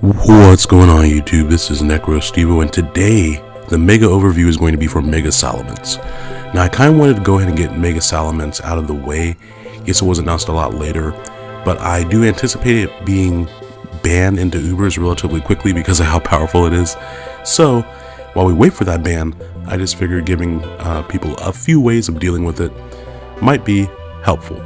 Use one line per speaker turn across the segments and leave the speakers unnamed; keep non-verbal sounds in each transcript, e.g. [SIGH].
What's going on YouTube? This is Necro Stevo and today the Mega Overview is going to be for Mega Salamence. Now I kind of wanted to go ahead and get Mega Salamence out of the way. Yes, it was announced a lot later, but I do anticipate it being banned into Ubers relatively quickly because of how powerful it is. So while we wait for that ban, I just figured giving uh, people a few ways of dealing with it might be helpful.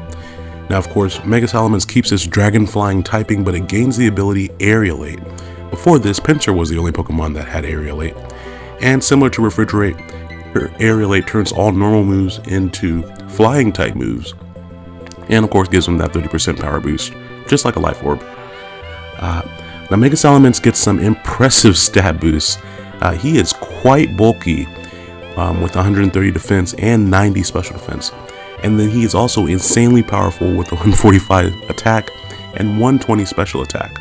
Now, of course, Mega Salamence keeps its dragon flying typing, but it gains the ability Aerialate. Before this, Pinsir was the only Pokemon that had Aerialate. And similar to Refrigerate, Aerialate turns all normal moves into flying type moves. And of course gives them that 30% power boost, just like a Life Orb. Uh, now Mega Salamence gets some impressive [LAUGHS] stat boosts. Uh, he is quite bulky um, with 130 defense and 90 special defense and then he is also insanely powerful with a 145 attack and 120 special attack.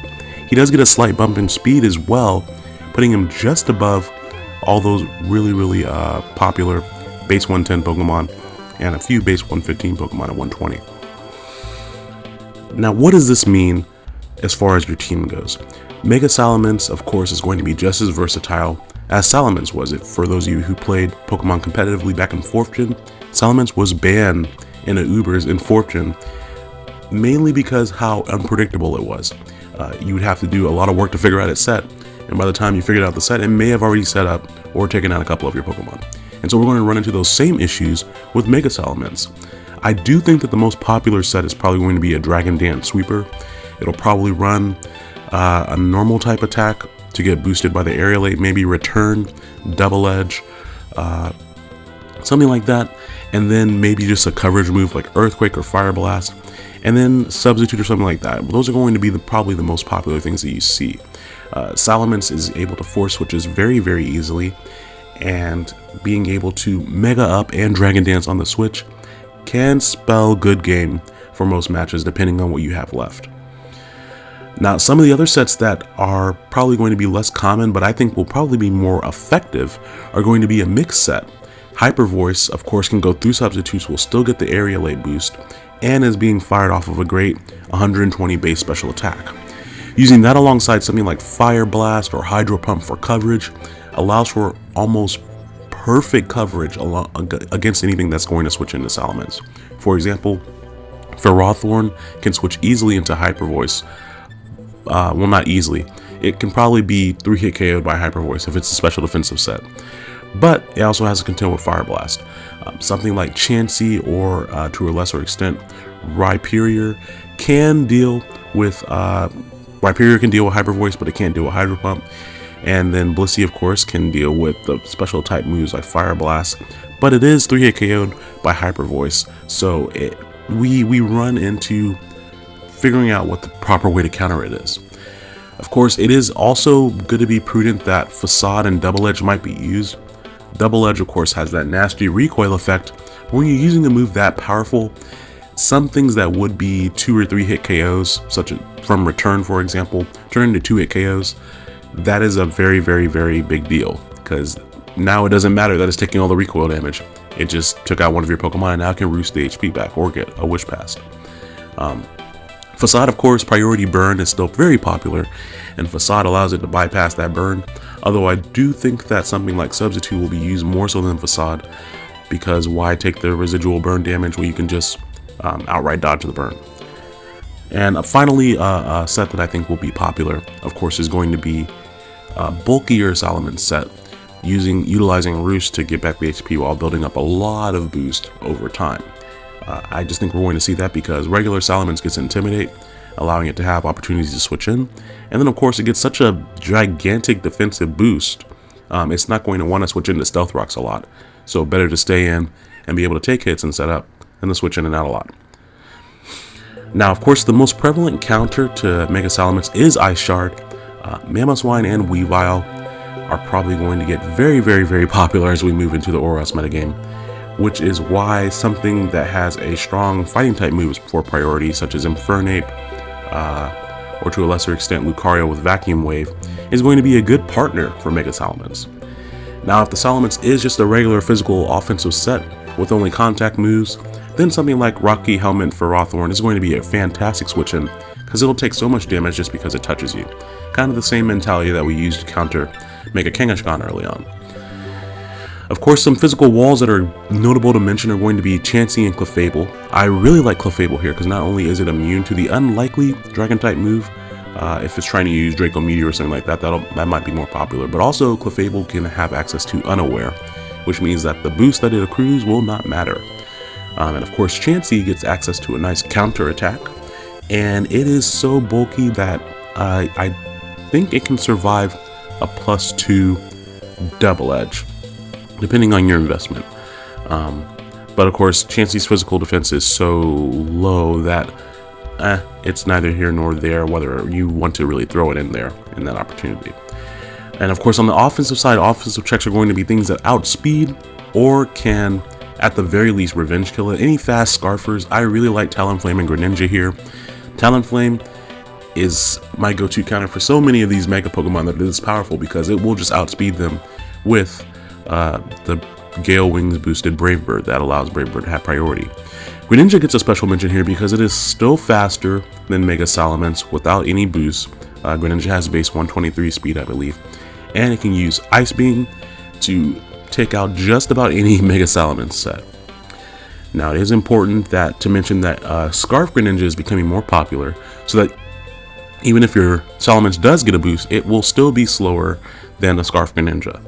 He does get a slight bump in speed as well, putting him just above all those really, really uh, popular base 110 Pokemon and a few base 115 Pokemon at 120. Now, what does this mean as far as your team goes? Mega Salamence, of course, is going to be just as versatile as Salamence was it. For those of you who played Pokemon competitively back in 4th Gen, Salamence was banned in a Ubers in Fortune, mainly because how unpredictable it was. Uh, you would have to do a lot of work to figure out its set, and by the time you figured out the set, it may have already set up or taken out a couple of your Pokemon. And so we're going to run into those same issues with Mega Salamence. I do think that the most popular set is probably going to be a Dragon Dance Sweeper. It'll probably run uh, a normal type attack to get boosted by the Aerialate, maybe Return, Double Edge, uh, something like that and then maybe just a coverage move like Earthquake or Fire Blast, and then Substitute or something like that. Those are going to be the, probably the most popular things that you see. Uh, Salamence is able to force switches very, very easily, and being able to Mega Up and Dragon Dance on the Switch can spell good game for most matches depending on what you have left. Now, some of the other sets that are probably going to be less common, but I think will probably be more effective, are going to be a mixed set Hyper Voice, of course, can go through substitutes, will still get the area Aerialate boost, and is being fired off of a great 120 base special attack. Using that alongside something like Fire Blast or Hydro Pump for coverage allows for almost perfect coverage against anything that's going to switch into Salamence. For example, Ferrothorn can switch easily into Hyper Voice. Uh, well, not easily. It can probably be 3 hit KO'd by Hyper Voice if it's a special defensive set but it also has to contend with Fire Blast. Um, something like Chansey or uh, to a lesser extent Rhyperior can deal with uh, Rhyperior can deal with Hyper Voice, but it can't deal with Hydro Pump. And then Blissey, of course, can deal with the special type moves like Fire Blast, but it is 3 hit KO'd by Hyper Voice, so it, we, we run into figuring out what the proper way to counter it is. Of course, it is also good to be prudent that Facade and Double Edge might be used, Double Edge, of course, has that nasty recoil effect, when you're using a move that powerful, some things that would be 2 or 3 hit KOs, such as from Return, for example, turn into 2 hit KOs, that is a very, very, very big deal, because now it doesn't matter that it's taking all the recoil damage. It just took out one of your Pokemon and now can roost the HP back or get a Wish Pass. Um, Facade, of course, Priority Burn is still very popular, and Facade allows it to bypass that burn, although I do think that something like Substitute will be used more so than Facade, because why take the residual burn damage when you can just um, outright dodge the burn. And uh, finally, uh, a set that I think will be popular, of course, is going to be a bulkier Salamence set, using utilizing Roost to get back the HP while building up a lot of boost over time. Uh, I just think we're going to see that because regular Salamence gets Intimidate, allowing it to have opportunities to switch in. And then of course it gets such a gigantic defensive boost, um, it's not going to want to switch into Stealth Rocks a lot. So better to stay in and be able to take hits and set up and then switch in and out a lot. Now of course the most prevalent counter to Mega Salamence is Ice Shard. Uh, Mamoswine and Weavile are probably going to get very very very popular as we move into the ORAS metagame which is why something that has a strong fighting type moves for priority, such as Infernape, uh, or to a lesser extent Lucario with Vacuum Wave, is going to be a good partner for Mega Salamence. Now if the Salamence is just a regular physical offensive set with only contact moves, then something like Rocky Helmet Ferrothorn is going to be a fantastic switch in, because it'll take so much damage just because it touches you. Kind of the same mentality that we used to counter Mega Kangaskhan early on. Of course, some physical walls that are notable to mention are going to be Chansey and Clefable. I really like Clefable here because not only is it immune to the unlikely Dragon-type move, uh, if it's trying to use Draco Meteor or something like that, that might be more popular. But also, Clefable can have access to Unaware, which means that the boost that it accrues will not matter. Um, and of course, Chansey gets access to a nice counter attack, and it is so bulky that uh, I think it can survive a plus two double edge depending on your investment. Um, but of course, Chansey's physical defense is so low that eh, it's neither here nor there whether you want to really throw it in there in that opportunity. And of course, on the offensive side, offensive checks are going to be things that outspeed or can, at the very least, revenge kill it. Any fast Scarfers, I really like Talonflame and Greninja here. Talonflame is my go-to counter for so many of these Mega Pokemon that is powerful because it will just outspeed them with uh, the Gale Wings boosted Brave Bird that allows Brave Bird to have priority. Greninja gets a special mention here because it is still faster than Mega Salamence without any boost. Uh, Greninja has base 123 speed, I believe, and it can use Ice Beam to take out just about any [LAUGHS] Mega Salamence set. Now, it is important that to mention that uh, Scarf Greninja is becoming more popular, so that even if your Salamence does get a boost, it will still be slower than the Scarf Greninja.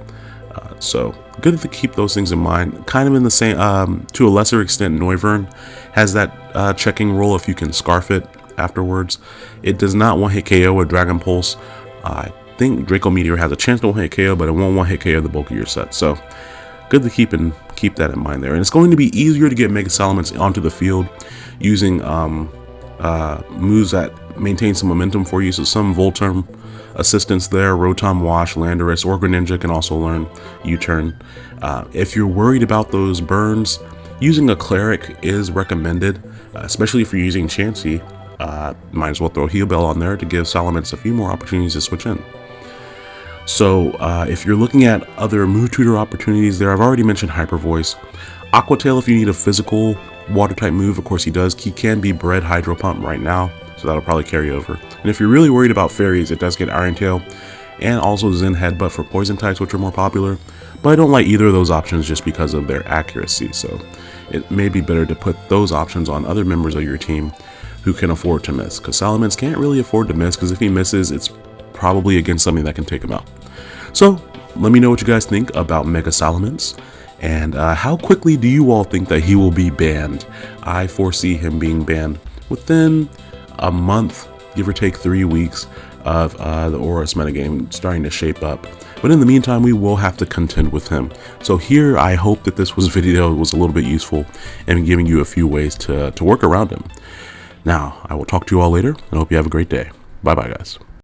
So good to keep those things in mind. Kind of in the same, um, to a lesser extent, Noivern has that uh, checking role if you can scarf it afterwards. It does not one hit KO with Dragon Pulse. I think Draco Meteor has a chance to one hit KO, but it won't one hit KO the bulk of your set. So good to keep and keep that in mind there. And it's going to be easier to get Mega Salamence onto the field using um, uh, moves that maintain some momentum for you. So some VoltTurn assistance there. Rotom Wash, Landorus, or Greninja can also learn U-turn. Uh, if you're worried about those burns, using a Cleric is recommended, uh, especially if you're using Chansey. Uh, might as well throw Heal Bell on there to give Salamence a few more opportunities to switch in. So uh, if you're looking at other move tutor opportunities there, I've already mentioned Hyper Voice. Aqua Tail if you need a physical water type move, of course he does. He can be bred Hydro Pump right now so that'll probably carry over. And if you're really worried about fairies, it does get Iron Tail and also Zen Headbutt for poison types, which are more popular. But I don't like either of those options just because of their accuracy, so it may be better to put those options on other members of your team who can afford to miss, because Salamence can't really afford to miss, because if he misses, it's probably against something that can take him out. So, let me know what you guys think about Mega Salamence, and uh, how quickly do you all think that he will be banned? I foresee him being banned within a month, give or take three weeks of uh, the ORAS metagame starting to shape up. But in the meantime, we will have to contend with him. So here, I hope that this was [LAUGHS] video was a little bit useful and giving you a few ways to, to work around him. Now, I will talk to you all later and hope you have a great day. Bye-bye, guys.